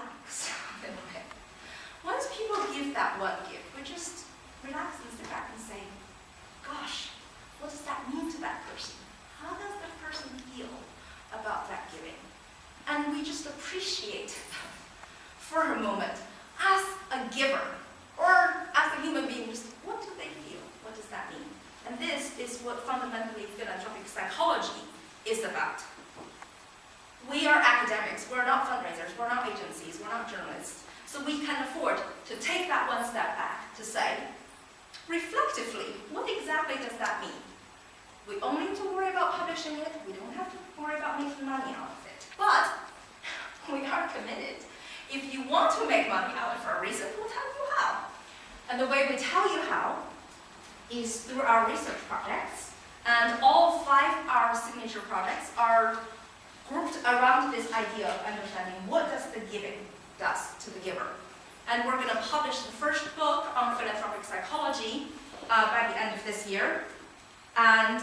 relax a little bit. Once people give that one gift, we just relax and sit back and say, gosh, what does that mean to that person? How does that person feel about that giving? And we just appreciate them for a moment as a giver or as a human being, just what do they feel? What does that mean? And this is what fundamentally philanthropic psychology is about. We are academics, we're not fundraisers, we're not agencies, we're not journalists. So we can afford to take that one step back to say, reflectively, what exactly does that mean? We only need to worry about publishing it, we don't have to worry about making money out of it. But we are committed. If you want to make money out for a reason, we'll tell you how. And the way we tell you how is through our research projects. And all five of our signature projects are around this idea of understanding what does the giving does to the giver. And we're going to publish the first book on philanthropic psychology uh, by the end of this year. And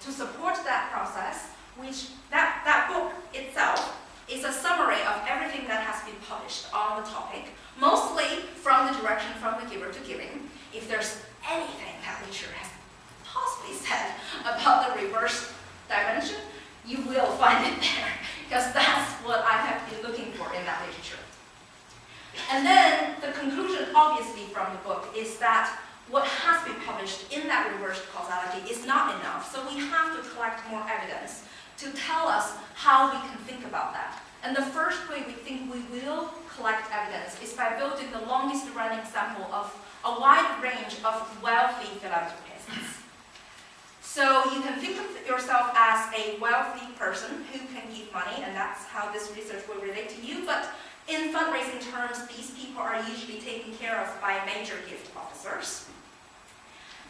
to support that process, which that, that book itself is a summary of everything that has been published on the topic, mostly from the direction from the giver to giving. If there's anything that literature has possibly said about the reverse dimension, you will find it there, because that's what I have been looking for in that literature. And then the conclusion, obviously, from the book is that what has been published in that reversed causality is not enough, so we have to collect more evidence to tell us how we can think about that. And the first way we think we will collect evidence is by building the longest running sample of a wide range of wealthy philanthropists. So you can think of yourself as a wealthy person who can give money, and that's how this research will relate to you. But in fundraising terms, these people are usually taken care of by major gift officers.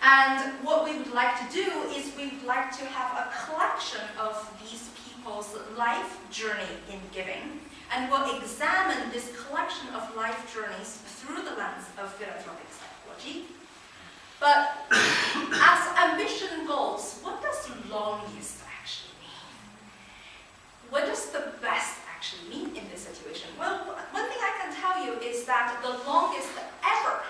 And what we would like to do is we would like to have a collection of these people's life journey in giving. And we'll examine this collection of life journeys through the lens of philanthropic psychology. But as ambition goals, what does longest actually mean? What does the best actually mean in this situation? Well, one thing I can tell you is that the longest ever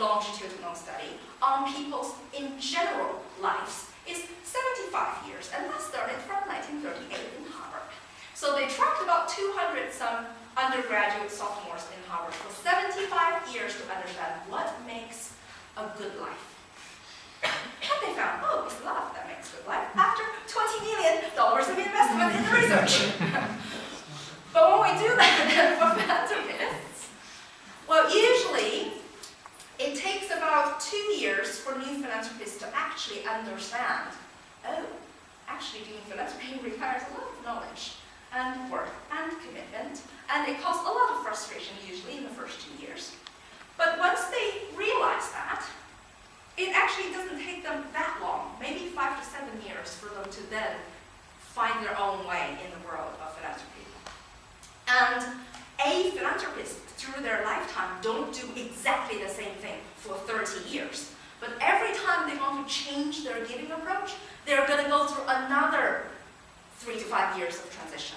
longitudinal study on people's in general lives is 75 years, and that started from 1938 in Harvard. So they tracked about 200 some undergraduate sophomores in Harvard for 75 years to understand what makes a good life. And they found, oh, it's love that makes good life after $20 million of investment in the research. but when we do that for philanthropists, well, usually it takes about two years for new philanthropists to actually understand, oh, actually doing philanthropy requires a lot of knowledge and work and commitment, and it causes a lot of frustration usually in the first two years. But once they realize that, it actually doesn't take them that long, maybe five to seven years for them to then find their own way in the world of philanthropy. And a philanthropist through their lifetime don't do exactly the same thing for 30 years. But every time they want to change their giving approach, they're going to go through another three to five years of transition.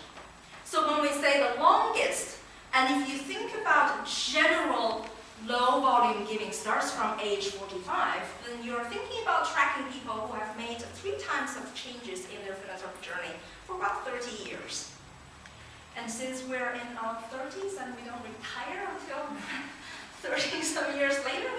So when we say the longest, and if you think about general low volume giving starts from age 45, then you're thinking about tracking people who have made three times of changes in their philanthropic journey for about 30 years. And since we're in our 30s and we don't retire until 30 some years later,